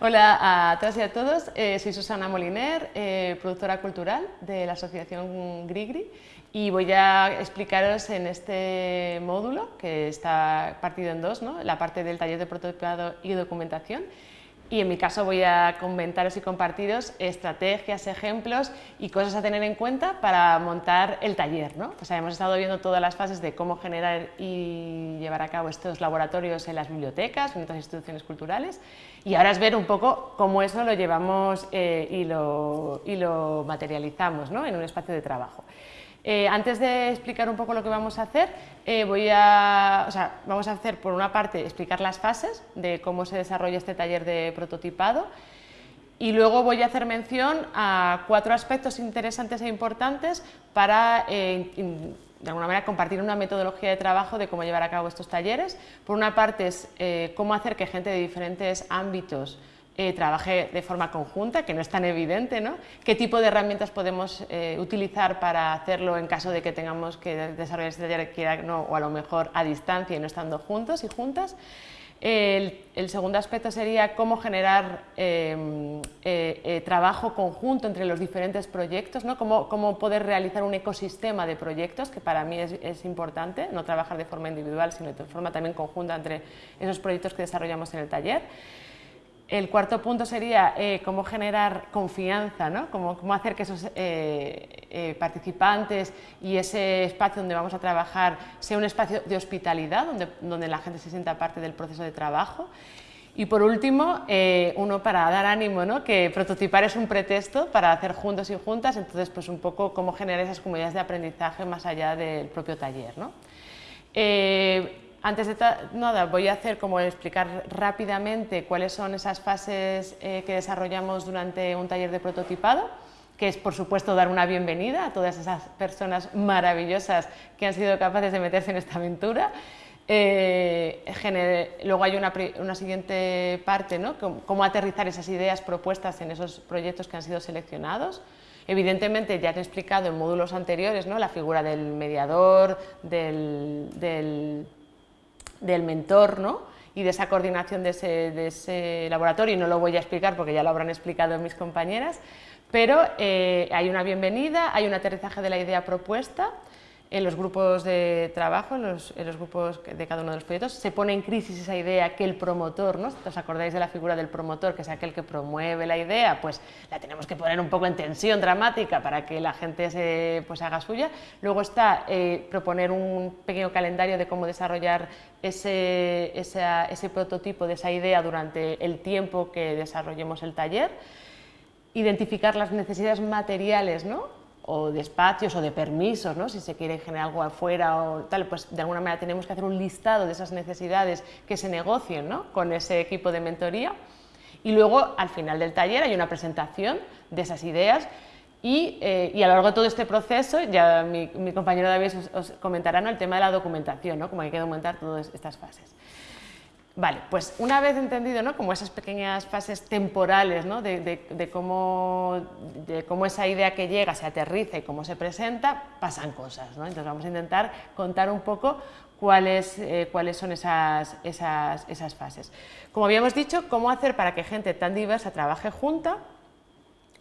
Hola a todas y a todos, eh, soy Susana Moliner, eh, productora cultural de la asociación Grigri y voy a explicaros en este módulo que está partido en dos, ¿no? la parte del taller de prototipado y documentación y en mi caso voy a comentaros y compartiros estrategias, ejemplos y cosas a tener en cuenta para montar el taller. ¿no? O sea, hemos estado viendo todas las fases de cómo generar y llevar a cabo estos laboratorios en las bibliotecas, en otras instituciones culturales y ahora es ver un poco cómo eso lo llevamos eh, y, lo, y, lo, materializamos ¿no? en un espacio de trabajo. Eh, antes de explicar un poco lo que vamos a hacer, eh, voy a, o sea, vamos a hacer por una parte explicar las fases de cómo se desarrolla este taller de prototipado y luego voy a hacer mención a cuatro aspectos interesantes e importantes para eh, de alguna manera compartir una metodología de trabajo de cómo llevar a cabo estos talleres. Por una parte es cómo hacer que gente de diferentes ámbitos eh, trabaje de forma conjunta, que no es tan evidente, ¿no? qué tipo de herramientas podemos eh, utilizar para hacerlo en caso de que tengamos que desarrollar este taller no, o a lo mejor a distancia y no estando juntos y juntas. El, segundo aspecto sería cómo generar em, eh, trabajo conjunto entre los diferentes proyectos, ¿no? cómo, cómo, poder realizar un ecosistema de proyectos, que para mí es, es, importante, no trabajar de forma individual, sino de forma también conjunta entre esos proyectos que desarrollamos en el taller. El cuarto punto sería eh, cómo generar confianza, ¿no? cómo, hacer que esos eh, eh, participantes y ese espacio donde vamos a trabajar sea un espacio de hospitalidad, donde, la gente se sienta parte del proceso de trabajo. Y por último, uno para dar ánimo, ¿no? que prototipar es un pretexto para hacer juntos y juntas, entonces pues un poco cómo generar esas comunidades de aprendizaje más allá del propio taller. ¿no? Antes de nada, voy a hacer como explicar rápidamente cuáles son esas fases eh, que desarrollamos durante un taller de prototipado, que es por supuesto dar una bienvenida a todas esas personas maravillosas que han sido capaces de meterse en esta aventura. Eh, luego hay una, siguiente parte, ¿no? cómo aterrizar esas ideas propuestas en esos proyectos que han sido seleccionados. Evidentemente ya he explicado en módulos anteriores ¿no? la figura del mediador, del del mentor ¿no? y de esa coordinación de ese, laboratorio, y no lo voy a explicar porque ya lo habrán explicado mis compañeras, pero eh, hay una bienvenida, hay un aterrizaje de la idea propuesta, en los grupos de trabajo, en los, grupos de cada uno de los proyectos, se pone en crisis esa idea que el promotor, ¿no? ¿os acordáis de la figura del promotor, que es aquel que promueve la idea? Pues la tenemos que poner un poco en tensión dramática para que la gente se pues, haga suya. Luego está eh, proponer un pequeño calendario de cómo desarrollar ese, ese prototipo de esa idea durante el tiempo que desarrollemos el taller, identificar las necesidades materiales ¿no? O de espacios o de permisos, ¿no? si se quiere generar algo afuera o tal, pues de alguna manera tenemos que hacer un listado de esas necesidades que se negocien ¿no? con ese equipo de mentoría y luego al final del taller hay una presentación de esas ideas y, eh, y a lo largo de todo este proceso, ya mi, compañero David os, comentará el tema de la documentación, ¿no? cómo hay que documentar todas estas fases. Vale, pues una vez entendido ¿no? como esas pequeñas fases temporales ¿no? de, cómo, de, cómo, esa idea que llega se aterriza y cómo se presenta, pasan cosas. ¿no? Entonces vamos a intentar contar un poco cuáles, eh, cuáles son esas, esas, esas fases. Como habíamos dicho, cómo hacer para que gente tan diversa trabaje junta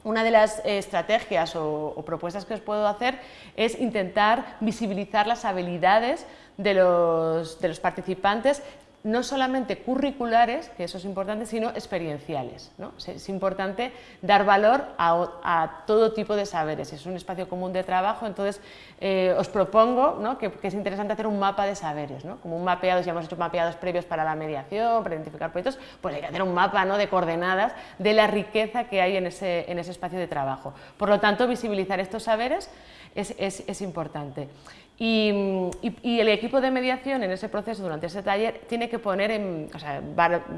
una de las estrategias o, o, propuestas que os puedo hacer es intentar visibilizar las habilidades de los, de los participantes no solamente curriculares, que eso es importante, sino experienciales. ¿no? Es importante dar valor a, todo tipo de saberes, es un espacio común de trabajo, entonces eh, os propongo ¿no? que, es interesante hacer un mapa de saberes, ¿no? como un mapeado, ya hemos hecho mapeados previos para la mediación, para identificar proyectos, pues hay que hacer un mapa de coordenadas de la riqueza que hay en ese, en ese espacio de trabajo. Por lo tanto, visibilizar estos saberes es, es importante. Y, el equipo de mediación en ese proceso, durante ese taller, tiene que poner en o sea,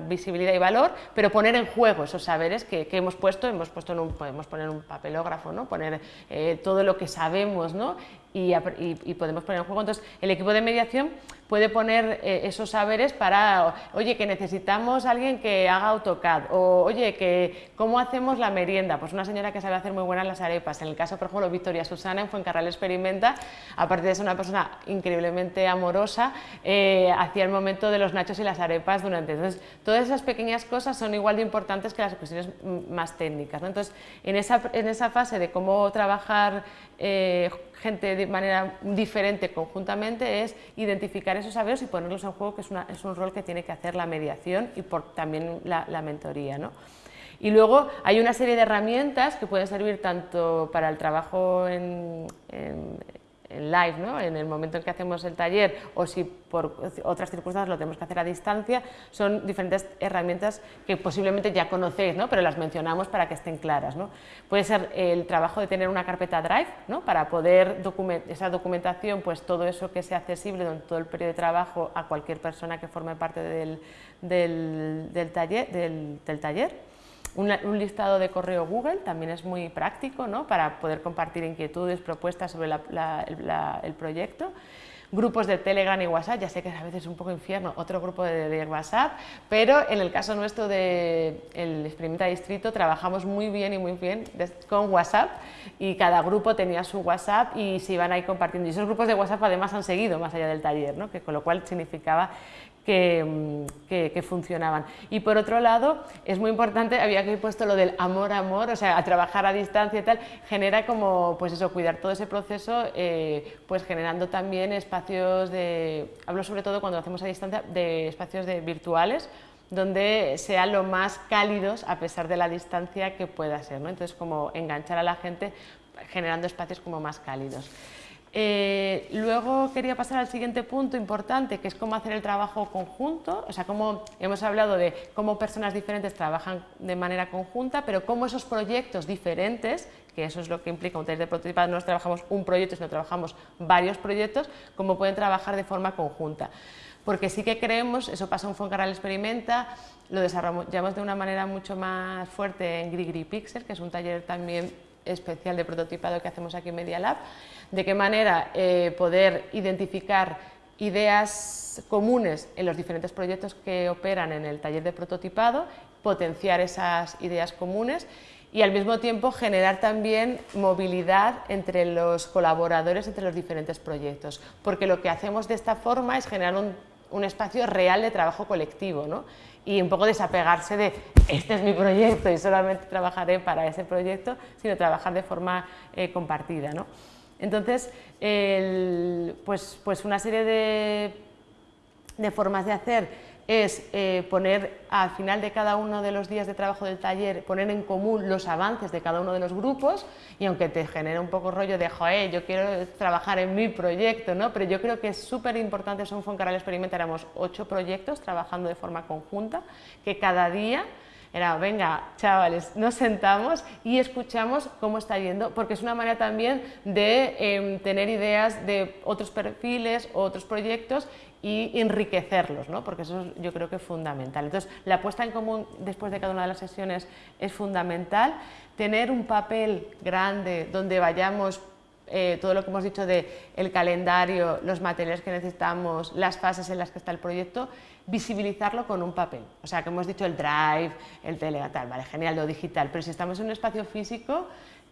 visibilidad y valor, pero poner en juego esos saberes que, hemos puesto, hemos puesto en un, podemos poner un papelógrafo, ¿no? poner eh, todo lo que sabemos ¿no? Y, podemos poner en juego. Entonces, el equipo de mediación puede poner eh, esos saberes para, oye, que necesitamos alguien que haga AutoCAD, o oye, que cómo hacemos la merienda, pues una señora que sabe hacer muy buenas las arepas, en el caso, por ejemplo, Victoria Susana en Fuencarral Experimenta, aparte de eso una persona increíblemente amorosa, eh, hacía el momento de los nachos y las arepas durante. Entonces, todas esas pequeñas cosas son igual de importantes que las cuestiones más técnicas. Entonces, en esa, en esa fase de cómo trabajar eh, gente de manera diferente conjuntamente es identificar esos saberes y ponerlos en juego, que es, una, es un rol que tiene que hacer la mediación y por, también la, mentoría. ¿no? Y luego hay una serie de herramientas que pueden servir tanto para el trabajo en, live, ¿no? en el momento en que hacemos el taller, o si por otras circunstancias lo tenemos que hacer a distancia, son diferentes herramientas que posiblemente ya conocéis, ¿no? pero las mencionamos para que estén claras. ¿no? Puede ser el trabajo de tener una carpeta Drive, ¿no? para poder documentar esa documentación, pues todo eso que sea accesible durante todo el periodo de trabajo a cualquier persona que forme parte del, del, taller, del taller un, listado de correo Google también es muy práctico ¿no? para poder compartir inquietudes, propuestas sobre el proyecto grupos de Telegram y WhatsApp, ya sé que a veces es un poco infierno, otro grupo de, WhatsApp, pero en el caso nuestro del de Experimenta Distrito trabajamos muy bien y muy bien con WhatsApp y cada grupo tenía su WhatsApp y se iban ahí compartiendo. Y esos grupos de WhatsApp además han seguido más allá del taller, ¿no? que con lo cual significaba Mm, que, funcionaban. Y por otro lado, es muy importante, había que puesto lo del amor, amor, o sea, a trabajar a distancia y tal, genera como, pues eso, cuidar todo ese proceso, eh, pues generando también espacios de, hablo sobre todo cuando lo hacemos a distancia, de espacios de virtuales, donde sean lo más cálidos a pesar de la distancia que pueda ser, ¿no? Entonces, como enganchar a la gente generando espacios como más cálidos. Eh, luego quería pasar al siguiente punto importante, que es cómo hacer el trabajo conjunto, o sea, cómo hemos hablado de cómo personas diferentes trabajan de manera conjunta, pero cómo esos proyectos diferentes, que eso es lo que implica un taller de prototipado, no trabajamos un proyecto, sino trabajamos varios proyectos, cómo pueden trabajar de forma conjunta. Porque sí que creemos, eso pasa en Foncarral Experimenta, lo desarrollamos de una manera mucho más fuerte en Grigri Pixel, que es un taller también especial de prototipado que hacemos aquí en Media Lab, de qué manera eh, poder identificar ideas comunes en los diferentes proyectos que operan en el taller de prototipado, potenciar esas ideas comunes y al mismo tiempo generar también movilidad entre los colaboradores, entre los diferentes proyectos, porque lo que hacemos de esta forma es generar un, espacio real de trabajo colectivo ¿no? Y un poco desapegarse de este es mi proyecto y solamente trabajaré para ese proyecto, sino trabajar de forma eh, compartida. ¿no? Entonces, pues, pues, una serie de, formas de hacer es eh, poner al final de cada uno de los días de trabajo del taller, poner en común los avances de cada uno de los grupos y aunque te genera un poco rollo de, joder, yo quiero trabajar en mi proyecto, ¿no? pero yo creo que es súper importante, son Foncaral Experimenta, éramos ocho proyectos trabajando de forma conjunta, que cada día era, venga, chavales, nos sentamos y escuchamos cómo está yendo, porque es una manera también de em, tener ideas de otros perfiles, otros proyectos y enriquecerlos, ¿no? porque eso yo creo que es fundamental. Entonces, la puesta en común después de cada una de las sesiones es fundamental, tener un papel grande donde vayamos eh, todo lo que hemos dicho de el calendario, los materiales que necesitamos, las fases en las que está el proyecto, visibilizarlo con un papel. O sea, que hemos dicho el drive, el tele, tal, vale, genial, lo digital, pero si estamos en un espacio físico,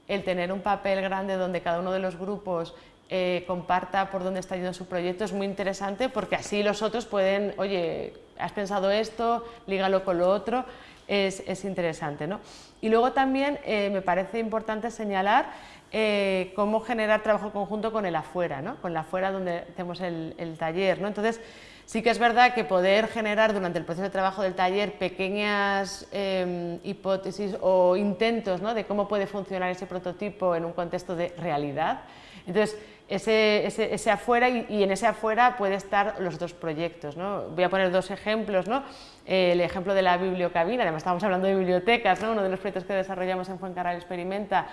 el tener un papel grande donde cada uno de los grupos eh, comparta por dónde está yendo su proyecto es muy interesante porque así los otros pueden, oye, has pensado esto, lígalo con lo otro, es, interesante. ¿no? Y luego también eh, me parece importante señalar eh, cómo generar trabajo conjunto con el afuera, ¿no? con el afuera donde hacemos el, taller. ¿no? Entonces, sí que es verdad que poder generar durante el proceso de trabajo del taller pequeñas em, hipótesis o intentos ¿no? de cómo puede funcionar ese prototipo en un contexto de realidad. Entonces, ese, ese, afuera y, en ese afuera puede estar los otros proyectos. ¿no? Voy a poner dos ejemplos. ¿no? el ejemplo de la bibliocabina, además estamos hablando de bibliotecas, ¿no? uno de los proyectos que desarrollamos en Fuencarral Experimenta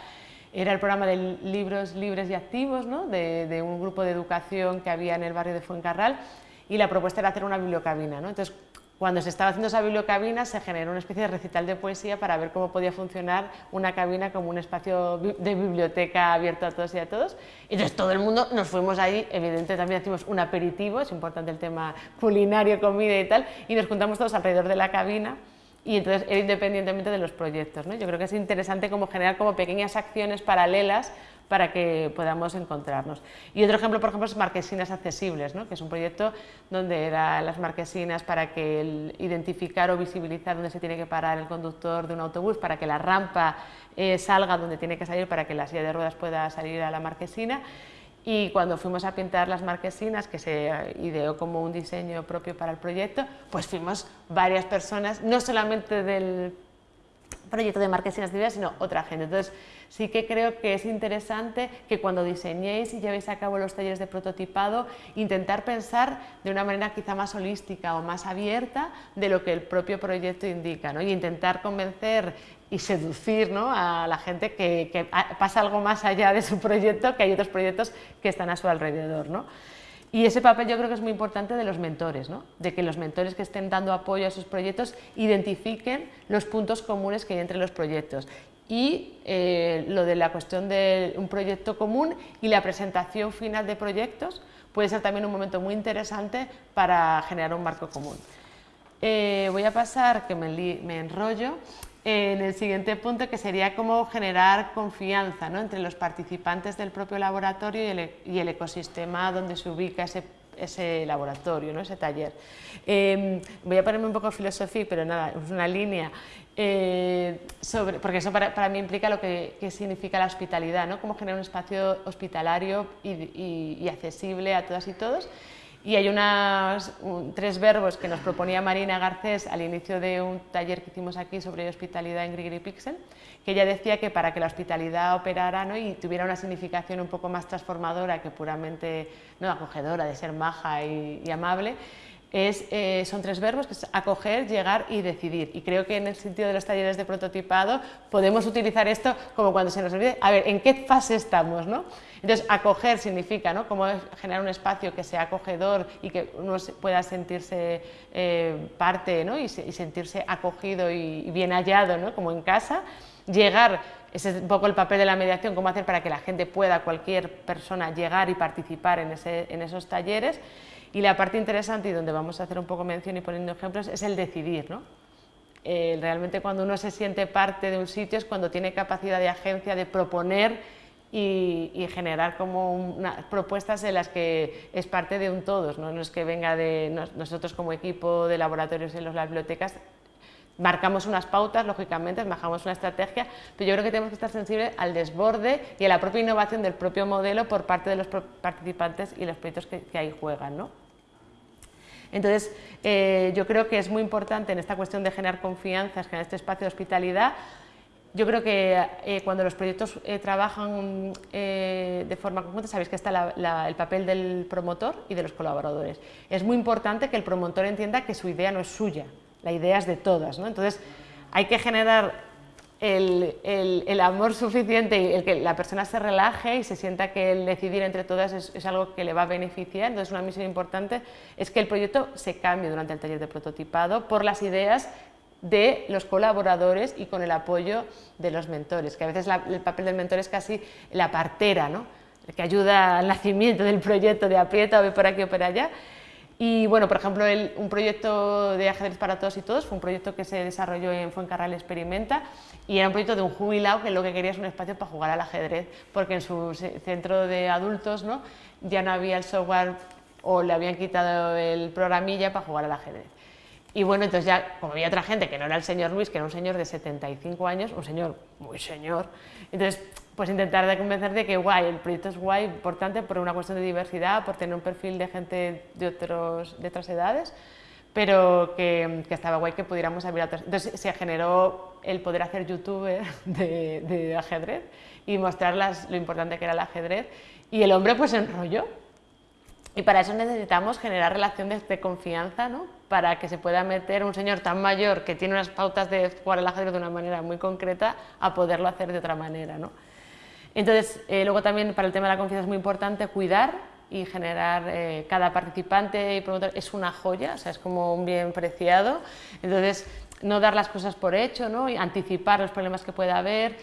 era el programa de libros libres y activos ¿no? de, un grupo de educación que había en el barrio de Fuencarral y la propuesta era hacer una bibliocabina. ¿no? Entonces, cuando se estaba haciendo esa bibliocabina se generó una especie de recital de poesía para ver cómo podía funcionar una cabina como un espacio de biblioteca abierto a todos y a todos. Entonces todo el mundo nos fuimos ahí, evidentemente también hicimos un aperitivo, es importante el tema culinario, comida y tal, y nos juntamos todos alrededor de la cabina y entonces era independientemente de los proyectos. ¿no? Yo creo que es interesante como generar como pequeñas acciones paralelas para que podamos encontrarnos. Y otro ejemplo, por ejemplo, es Marquesinas Accesibles, ¿no? que es un proyecto donde eran las marquesinas para que el identificar o visibilizar dónde se tiene que parar el conductor de un autobús, para que la rampa eh, salga donde tiene que salir, para que la silla de ruedas pueda salir a la marquesina. Y cuando fuimos a pintar las marquesinas, que se ideó como un diseño propio para el proyecto, pues fuimos varias personas, no solamente del proyecto de marquesinas de sino otra gente. Entonces, sí que creo que es interesante que cuando diseñéis y llevéis a cabo los talleres de prototipado, intentar pensar de una manera quizá más holística o más abierta de lo que el propio proyecto indica, ¿no? y intentar convencer y seducir ¿no? a la gente que, pasa algo más allá de su proyecto, que hay otros proyectos que están a su alrededor. ¿no? Y ese papel yo creo que es muy importante de los mentores, ¿no? de que los mentores que estén dando apoyo a esos proyectos identifiquen los puntos comunes que hay entre los proyectos y eh, lo de la cuestión de un proyecto común y la presentación final de proyectos puede ser también un momento muy interesante para generar un marco común. Eh, voy a pasar, que me, enrollo, en el siguiente punto que sería cómo generar confianza entre los participantes del propio laboratorio e, y el, ecosistema donde se ubica ese, laboratorio, ¿no? ese taller. Eh, voy a ponerme un poco filosofía, pero nada, es una línea eh, sobre, porque eso para, mí implica lo que, significa la hospitalidad, ¿no? cómo generar un espacio hospitalario y, accesible a todas y todos. Y hay unos tres verbos que nos proponía Marina Garcés al inicio de un taller que hicimos aquí sobre hospitalidad en Grigri Pixel, que ella decía que para que la hospitalidad operara ¿no? y tuviera una significación un poco más transformadora que puramente no acogedora, de ser maja y amable, eh, son tres verbos, que es acoger, llegar y decidir. Y creo que en el sentido de los talleres de prototipado podemos utilizar esto como cuando se nos olvide, a ver, ¿en qué fase estamos? ¿no? Entonces, acoger significa ¿no? cómo generar un espacio que sea acogedor y que uno pueda sentirse eh, parte ¿no? y, sentirse acogido y, bien hallado, ¿no? como en casa. Llegar, ese es un poco el papel de la mediación, cómo hacer para que la gente pueda, cualquier persona, llegar y participar en esos talleres. Y la parte interesante y donde vamos a hacer un poco mención y poniendo ejemplos es el decidir. ¿no? Realmente cuando uno se siente parte de un sitio es cuando tiene capacidad de agencia de proponer y, generar como propuestas en las que es parte de un todos, ¿no? no es que venga de nosotros como equipo de laboratorios en las bibliotecas, marcamos unas pautas, lógicamente, marcamos una estrategia, pero yo creo que tenemos que estar sensibles al desborde y a la propia innovación del propio modelo por parte de los participantes y los proyectos que, ahí juegan. ¿no? Entonces, eh, yo creo que es muy importante en esta cuestión de generar confianza, generar este espacio de hospitalidad, yo creo que eh, cuando los proyectos eh, trabajan de forma conjunta, sabéis que está el papel del promotor y de los colaboradores. Es muy importante que el promotor entienda que su idea no es suya, la idea es de todas. ¿no? Entonces, hay que generar el, el, amor suficiente y el que la persona se relaje y se sienta que el decidir entre todas es, algo que le va a beneficiar. Entonces, una misión importante es que el proyecto se cambie durante el taller de prototipado por las ideas de los colaboradores y con el apoyo de los mentores, que a veces el papel del mentor es casi la partera, ¿no? que ayuda al nacimiento del proyecto de aprieta ve por aquí o por allá, y bueno, por ejemplo, un proyecto de ajedrez para todos y todos fue un proyecto que se desarrolló en Fuencarral Experimenta y era un proyecto de un jubilado que lo que quería es un espacio para jugar al ajedrez, porque en su centro de adultos ¿no? ya no había el software o le habían quitado el programilla para jugar al ajedrez. Y bueno, entonces ya, como había otra gente que no era el señor Luis, que era un señor de 75 años, un señor muy señor, entonces pues intentar de convencer de que guay, el proyecto es guay, importante por una cuestión de diversidad, por tener un perfil de gente de, otros, de otras edades, pero que, estaba guay que pudiéramos abrir a otras. Entonces se generó el poder hacer youtuber de, ajedrez y mostrar lo importante que era el ajedrez y el hombre pues se enrolló y para eso necesitamos generar relaciones de confianza, ¿no? para que se pueda meter un señor tan mayor que tiene unas pautas de jugar al ajedrez de una manera muy concreta a poderlo hacer de otra manera. ¿no? Entonces, eh, luego también para el tema de la confianza es muy importante cuidar y generar, eh, cada participante y promotor es una joya, o sea, es como un bien preciado, entonces no dar las cosas por hecho, ¿no? y anticipar los problemas que pueda haber,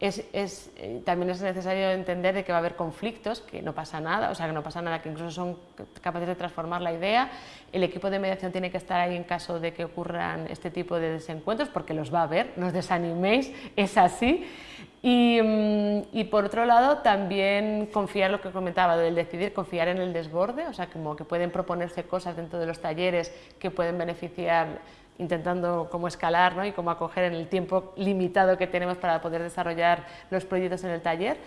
es, eh, también es necesario entender de que va a haber conflictos, que no pasa nada, o sea, que no pasa nada, que incluso son capaces de transformar la idea. El equipo de mediación tiene que estar ahí en caso de que ocurran este tipo de desencuentros, porque los va a haber, no os desaniméis, es así. Y, mm, y, por otro lado, también confiar lo que comentaba, del decidir, confiar en el desborde, o sea, como que pueden proponerse cosas dentro de los talleres que pueden beneficiar intentando cómo escalar ¿no? y cómo acoger en el tiempo limitado que tenemos para poder desarrollar los proyectos en el taller.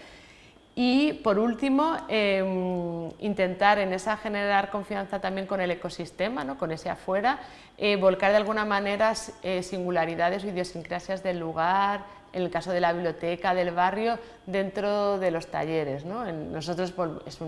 Y por último, em, intentar en esa generar confianza también con el ecosistema, ¿no? con ese afuera, eh, volcar de alguna manera eh, singularidades o idiosincrasias del lugar, en el caso de la biblioteca del barrio, dentro de los talleres. ¿no? nosotros es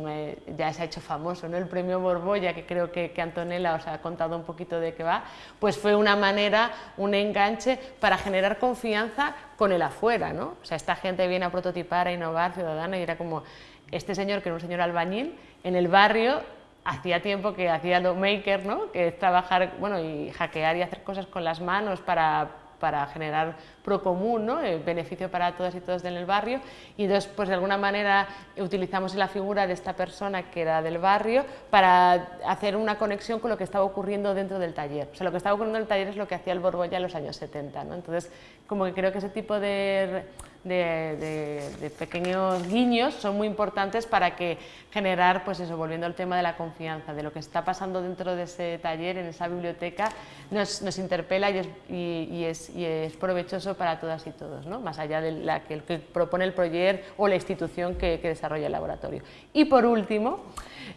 ya se ha hecho famoso, el premio Borbolla, que creo que, que, Antonella os ha contado un poquito de qué va, pues fue una manera, un enganche para generar confianza con el afuera. ¿no? O sea, esta gente viene a prototipar, a innovar, ciudadana, y era como este señor, que era un señor albañil, en el barrio hacía tiempo que hacía lo maker, ¿no? que es trabajar bueno, y hackear y hacer cosas con las manos para para generar pro común, ¿no? el beneficio para todas y todos en el barrio y entonces pues de alguna manera utilizamos la figura de esta persona que era del barrio para hacer una conexión con lo que estaba ocurriendo dentro del taller. O sea, lo que estaba ocurriendo en el taller es lo que hacía el Borbolla en los años 70, ¿no? entonces como que creo que ese tipo de de, pequeños guiños son muy importantes para que generar, pues eso, volviendo al tema de la confianza, de lo que está pasando dentro de ese taller, en esa biblioteca, nos, nos interpela y es, y, es, y es, provechoso para todas y todos, ¿no? más allá de la que, propone el proyecto o la institución que, que desarrolla el laboratorio. Y por último,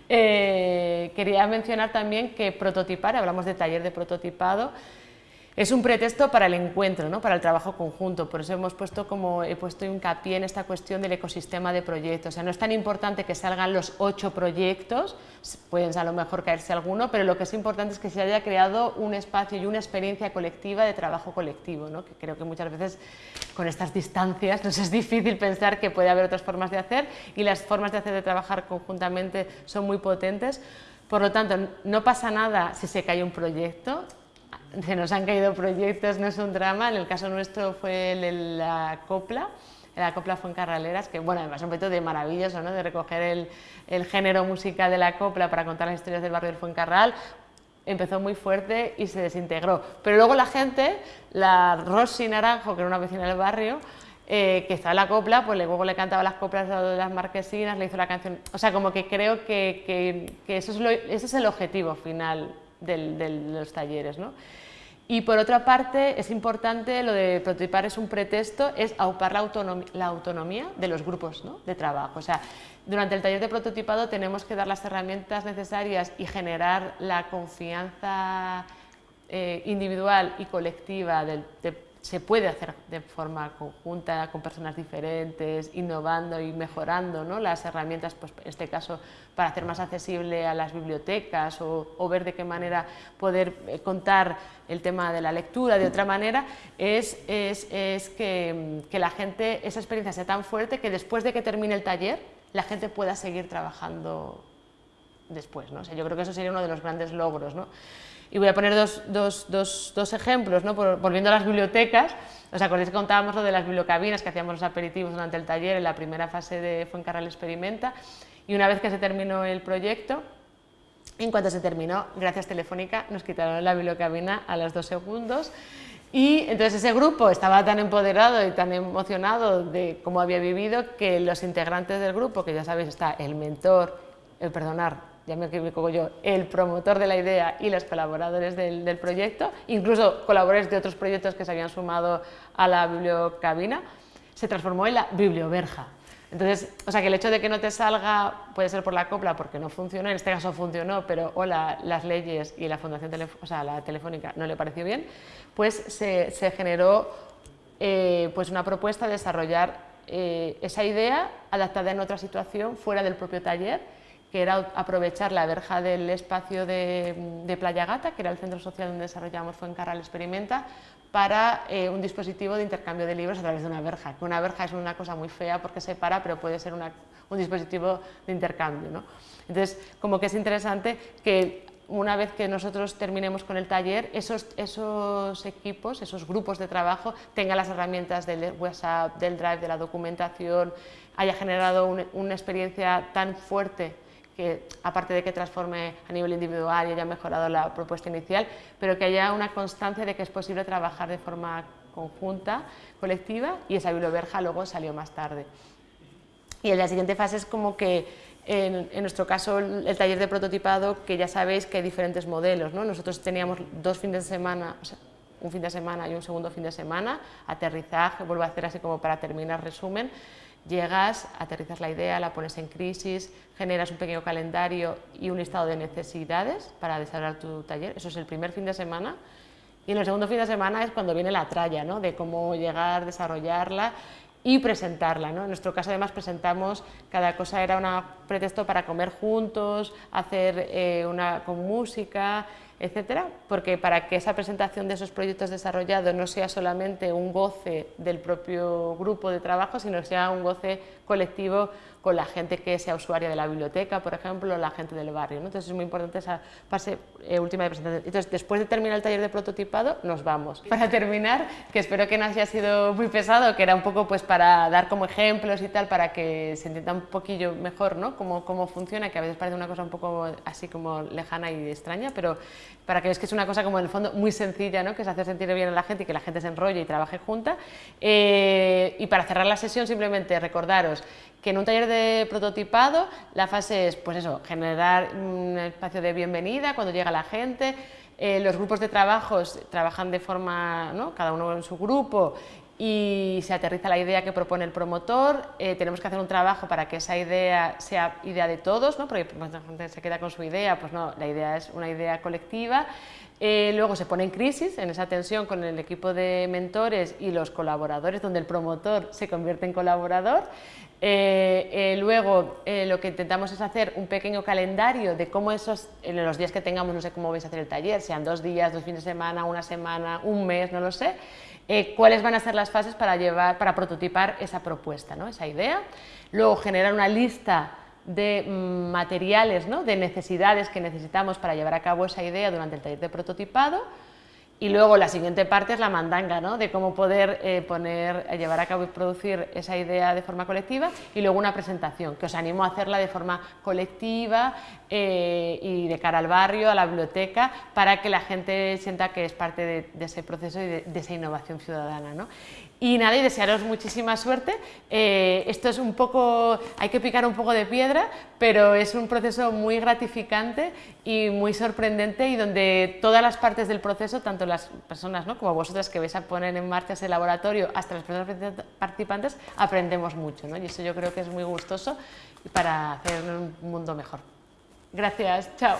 eh, quería mencionar también que prototipar, hablamos de taller de prototipado, es un pretexto para el encuentro, ¿no? para el trabajo conjunto, por eso hemos puesto como he puesto hincapié en esta cuestión del ecosistema de proyectos, o sea, no es tan importante que salgan los ocho proyectos, pueden a lo mejor caerse alguno, pero lo que es importante es que se haya creado un espacio y una experiencia colectiva de trabajo colectivo, ¿no? que creo que muchas veces con estas distancias nos es difícil pensar que puede haber otras formas de hacer y las formas de hacer de trabajar conjuntamente son muy potentes, por lo tanto, no pasa nada si se cae un proyecto, se nos han caído proyectos, no es un drama, en el caso nuestro fue el, la copla, la copla Fuencarraleras, que bueno, además un proyecto de maravilloso, ¿no? de recoger el, el, género musical de la copla para contar las historias del barrio del Fuencarral, empezó muy fuerte y se desintegró. Pero luego la gente, la Rosy Naranjo, que era una vecina del barrio, eh, que estaba en la copla, pues luego le cantaba las coplas de las marquesinas, le hizo la canción, o sea, como que creo que, que, que eso, es lo, ese es el objetivo final de los talleres. ¿no? Y por otra parte, es importante, lo de prototipar es un pretexto, es aupar la, autonomía, la autonomía de los grupos ¿no? de trabajo. O sea, durante el taller de prototipado tenemos que dar las herramientas necesarias y generar la confianza eh, individual y colectiva del, de se puede hacer de forma conjunta con personas diferentes, innovando y mejorando ¿no? las herramientas, pues en este caso para hacer más accesible a las bibliotecas o, ver de qué manera poder eh, contar el tema de la lectura de otra manera, es, es, es que, la gente, esa experiencia sea tan fuerte que después de que termine el taller, la gente pueda seguir trabajando después. ¿no? Yo creo que eso sería uno de los grandes logros. ¿no? Y voy a poner dos, dos, dos, dos ejemplos, ¿no? volviendo a las bibliotecas. ¿Os acordáis que contábamos lo de las bibliocabinas, que hacíamos los aperitivos durante el taller en la primera fase de Fuencarral Experimenta? Y una vez que se terminó el proyecto, en cuanto se terminó, gracias Telefónica, nos quitaron la bibliocabina a los dos segundos y entonces ese grupo estaba tan empoderado y tan emocionado de cómo había vivido que los integrantes del grupo, que ya sabéis está el mentor, el perdonar, ya me equivoco yo, el promotor de la idea y los colaboradores del, proyecto, incluso colaboradores de otros proyectos que se habían sumado a la bibliocabina, se transformó en la biblioverja. Entonces, o sea, que el hecho de que no te salga puede ser por la copla porque no funcionó, en este caso funcionó, pero o las leyes y la fundación o sea, la telefónica no le pareció bien, pues se, generó eh, pues una propuesta de desarrollar eh, esa idea adaptada en otra situación fuera del propio taller que era aprovechar la verja del espacio de, Playa Gata, que era el centro social donde desarrollamos Fuencarral Experimenta, para eh, un dispositivo de intercambio de libros a través de una verja, que una verja es una cosa muy fea porque se para, pero puede ser un dispositivo de intercambio. ¿no? Entonces, como que es interesante que una vez que nosotros terminemos con el taller, esos, esos equipos, esos grupos de trabajo tengan las herramientas del WhatsApp, del Drive, de la documentación, haya generado una experiencia tan fuerte que aparte de que transforme a nivel individual y haya mejorado la propuesta inicial, pero que haya una constancia de que es posible trabajar de forma conjunta, colectiva, y esa biblioverja luego salió más tarde. Y en la siguiente fase es como que, en, nuestro caso, el, taller de prototipado, que ya sabéis que hay diferentes modelos, ¿no? Nosotros teníamos dos fines de semana, un fin de semana y un segundo fin de semana, aterrizaje, vuelvo a hacer así como para terminar resumen, Llegas, aterrizas la idea, la pones en crisis, generas un pequeño calendario y un listado de necesidades para desarrollar tu taller. Eso es el primer fin de semana. Y en el segundo fin de semana es cuando viene la tralla, ¿no? de cómo llegar, desarrollarla y presentarla. ¿no? En nuestro caso además presentamos, cada cosa era un pretexto para comer juntos, hacer eh, una con música, etcétera, porque para que esa presentación de esos proyectos desarrollados no sea solamente un goce del propio grupo de trabajo, sino sea un goce colectivo con la gente que sea usuaria de la biblioteca, por ejemplo, o la gente del barrio. ¿no? Entonces es muy importante esa fase eh, última de presentación. Entonces, después de terminar el taller de prototipado, nos vamos. Para terminar, que espero que no haya sido muy pesado, que era un poco pues para dar como ejemplos y tal, para que se entienda un poquillo mejor ¿no? cómo, cómo funciona, que a veces parece una cosa un poco así como lejana y extraña, pero para que veáis que es una cosa como en el fondo muy sencilla, ¿no? que es hacer sentir bien a la gente y que la gente se enrolle y trabaje junta. Eh, y para cerrar la sesión, simplemente recordaros que en un taller de prototipado la fase es, pues eso, generar un espacio de bienvenida cuando llega la gente, eh, los grupos de trabajos trabajan de forma, ¿no? cada uno en su grupo y se aterriza la idea que propone el promotor, eh, tenemos que hacer un trabajo para que esa idea sea idea de todos, ¿no? porque mucha gente se queda con su idea, pues no, la idea es una idea colectiva, eh, luego se pone en crisis, en esa tensión con el equipo de mentores y los colaboradores, donde el promotor se convierte en colaborador. Eh, eh, luego lo que intentamos es hacer un pequeño calendario de cómo esos, en los días que tengamos, no sé cómo vais a hacer el taller, sean dos días, dos fines de semana, una semana, un mes, no lo sé, cuáles van a ser las fases para, llevar, para prototipar esa propuesta, ¿no? esa idea. Luego generar una lista de mm, materiales, ¿no? de necesidades que necesitamos para llevar a cabo esa idea durante el taller de prototipado y luego la siguiente parte es la mandanga, ¿no? de cómo poder eh, poner, llevar a cabo y producir esa idea de forma colectiva y luego una presentación, que os animo a hacerla de forma colectiva eh, y de cara al barrio, a la biblioteca, para que la gente sienta que es parte de, ese proceso y de, de esa innovación ciudadana. ¿no? Y nada, y desearos muchísima suerte. Eh, esto es un poco, hay que picar un poco de piedra, pero es un proceso muy gratificante y muy sorprendente y donde todas las partes del proceso, tanto las personas ¿no? como vosotras que vais a poner en marcha ese laboratorio, hasta las personas participantes, aprendemos mucho. ¿no? Y eso yo creo que es muy gustoso para hacer un mundo mejor. Gracias, chao.